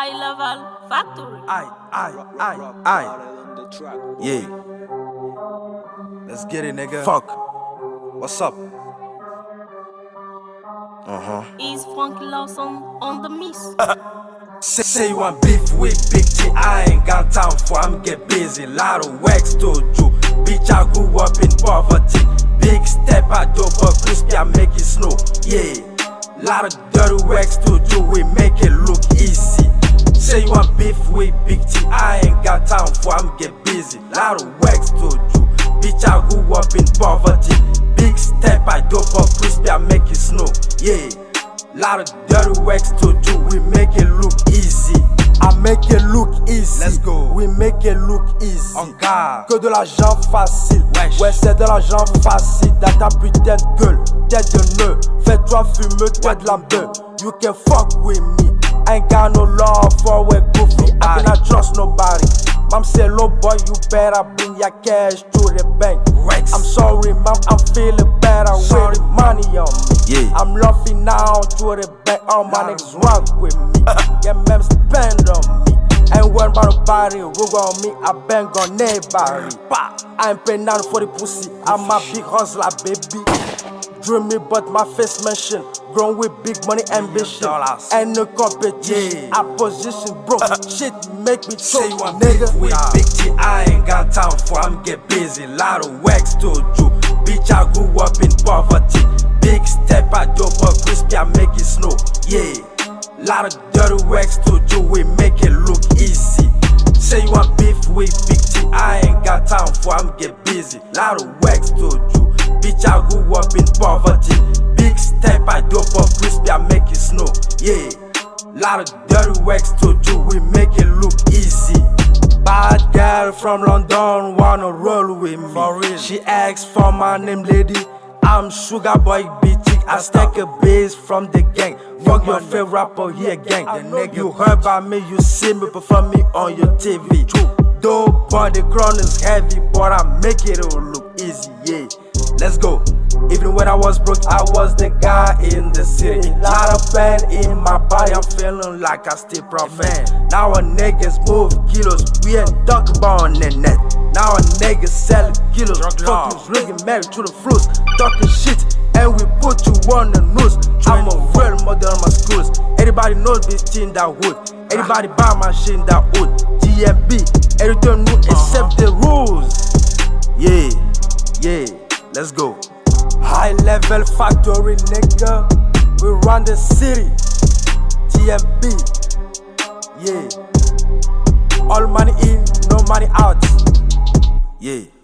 High level factory. I, aye, aye, aye. Yeah. Let's get it, nigga. Fuck. What's up? Uh huh. Is Frankie Lawson on the miss? Say, say you want beef with Big T, I ain't got time for I'm get busy. Lot of wax to do. Bitch, I grew up in poverty. Big step, I do, but crispy, I make it snow. Yeah. Lot of dirty wax to do, we make it look with Big T, I ain't got time for I'm get busy. Lot of wax to do. Bitch, I grew up in poverty. Big step, I do, but crispy, I make it snow. Yeah. Lot of dirty wax to do, we make it look easy. I make it look easy. Let's go. We make it look easy. En garde. Que de l'argent facile. Wesh. Ouais, c'est de l'argent facile dans ta putain de gueule. Tête de nœud. Fais-toi fumer, toi de la beuh. You can fuck with me. Ain't got no love for a goofy. I cannot trust nobody. Mom say, low boy, you better bring your cash to the bank. Rex. I'm sorry, mom, I'm feeling better Sorry. with the money on me. Yeah. I'm laughing now to the bank. All my niggas rock with me. yeah, man, spend on me. Ain't worried about nobody, rug on me, I bang on nobody. Bah. I ain't paying down for the pussy, I'm a big hustler, baby. Dream me, but my face mention. Grown with big money ambition. And no competition. Yeah. Opposition, bro. Uh-huh. Shit make me Say choke, you want nigga. beef with Big T, I ain't got time for I'm get busy. Lot of wax to do. Bitch, I grew up in poverty. Big step, I do, but crispy, I make it snow. Yeah. Lot of dirty wax to do, we make it look easy. Say you want beef with Big T, I ain't got time for I'm get busy. Lot of wax to do. Bitch, I grew up in poverty. Big step, I do, but crispy, I make it snow. Yeah. Lot of dirty wax to do, we make it look easy. Bad girl from London wanna roll with me. For real. She asks for my name, lady. I'm Sugar Boy BT. I stack a base from the gang. Fuck your favorite rapper here, gang. I know you heard about me, you see me perform me on your TV. Dope boy, the crown is heavy, but I make it all look easy, yeah. Let's go. Even when I was broke, I was the guy in the city. Lot of pain in my body, I'm feeling like I still prophet. Now a niggas move kilos, we ain't talk about on the net. Now a niggas selling kilos, fuck you, rigging married to the fruits, talking shit, and we put you on the news. I'm a real mother on my schools. Everybody knows this thing that wood. Everybody buy my shit that wood. TMB, everything new except the rules. Yeah, yeah, let's go. High level factory, nigga. We run the city. TMB. Yeah. All money in, no money out. Yeah.